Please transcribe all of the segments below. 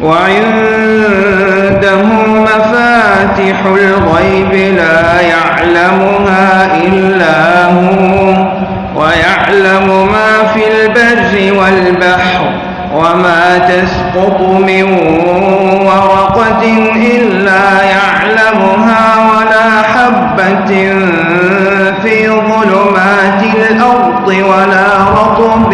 وعنده مفاتح الغيب لا يعلمها إلا هو ويعلم ما في البر والبحر وما تسقط من ورقة إلا يعلمها ولا حبة في ظلمات الأرض ولا رطب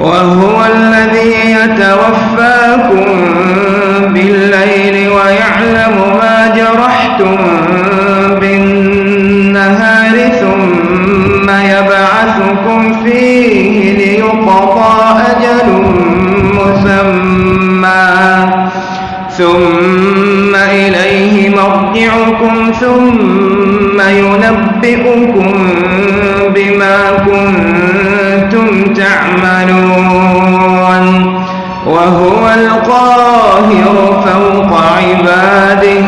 وهو الذي يتوفاكم بالليل ويعلم ما جرحتم بالنهار ثم يبعثكم فيه ليقضى أجل مسمى. ثم إليه مرجعكم ثم ينبئكم بما كنتم تعملون وهو القاهر فوق عباده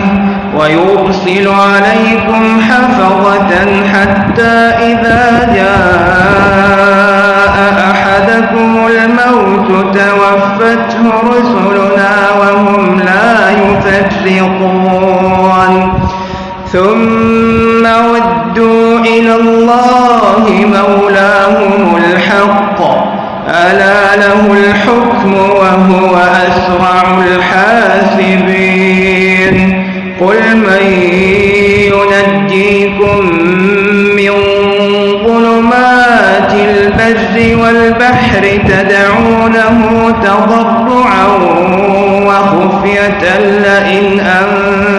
ويرسل عليكم حفظة حتى إذا جاء أحدكم الموت توفته رسلنا وهم لا يفرقون ثم ودوا إلى الله مولاهم الحق. ألا له الحكم وهو أسرع الحاسبين. قل من ينجيكم من ظلمات البر والبحر تدعونه تضرعا وخفية لئن أنجانا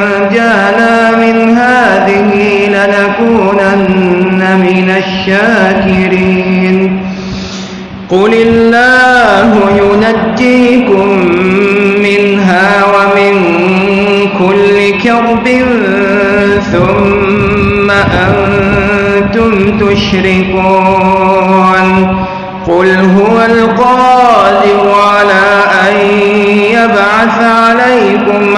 لنكونن من الشاكرين قل الله ينجيكم منها ومن كل كرب ثم أنتم تشركون قل هو القادر على أن يبعث عليكم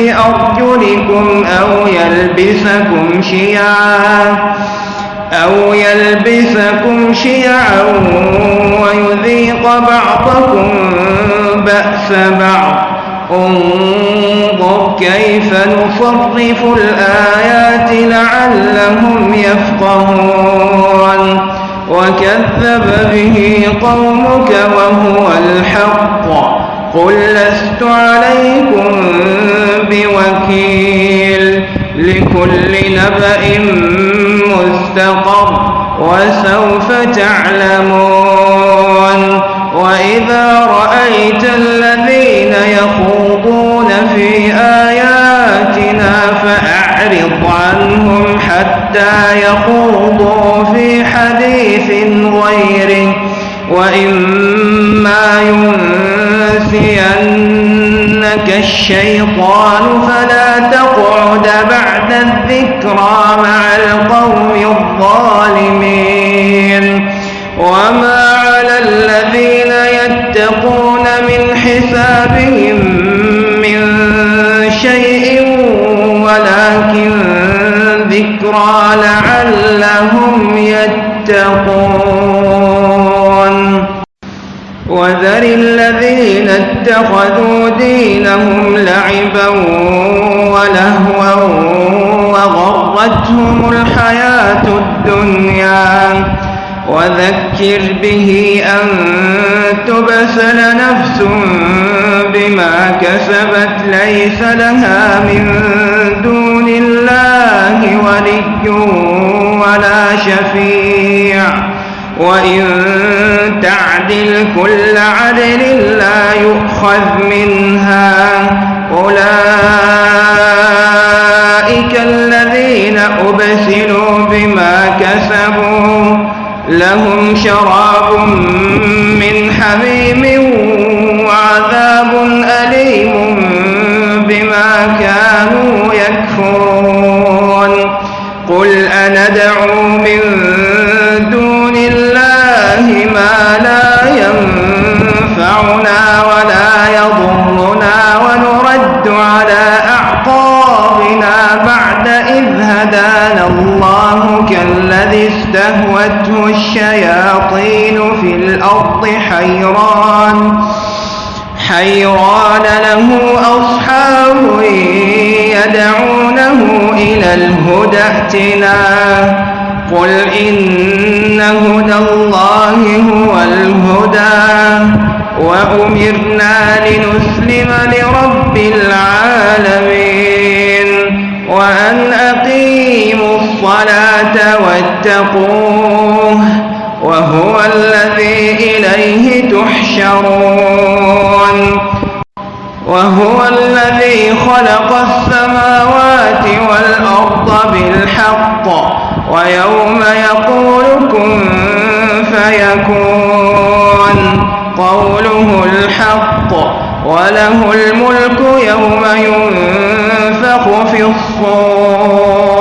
أرجلكم أو يلبسكم شيعا أو يلبسكم شيعا ويذيق بعضكم بأس بعض. انظر كيف نصرف الآيات لعلهم يفقهون. وكذب به قومك وهو الحق. قل لست عليكم بوكيل لكل نبأ مستقر وسوف تعلمون وإذا رأيت الذين يخوضون في آياتنا فأعرض عنهم حتى يخوضوا في حديث غيره وإما ينسينك الشيطان فلا تقعد بعد الذكرى مع القوم الظالمين. وما على الذين يتقون من حسابهم من شيء ولكن ذكرى لعلهم يتقون. وذر الذين اتخذوا دينهم لعبا ولهوا وغرتهم الحياة الدنيا. وذكر به أن تبسل نفس بما كسبت ليس لها من دون الله ولي ولا شفيع. وإن تعدل كل عدل لا يؤخذ منها أولئك الذين أبسلوا بما كسبوا لهم شراب له الشياطين في الأرض حيران. حيران له أصحاب يدعونه إلى الهدى ائتنا قل إن هدى الله هو الهدى. وأمرنا لنسلم لرب واتقوه وهو الذي إليه تحشرون. وهو الذي خلق السماوات والأرض بالحق ويوم يقول كن فيكون. قوله الحق وله الملك يوم ينفخ في الصور.